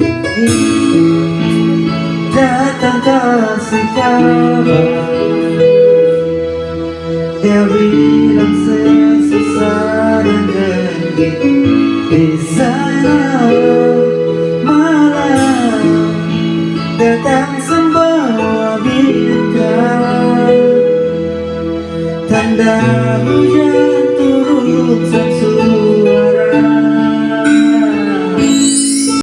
ini datang kasih kabar Dia bilang sesusah dan dengit Di sana malam datang sembawa bintang. Tanda hujan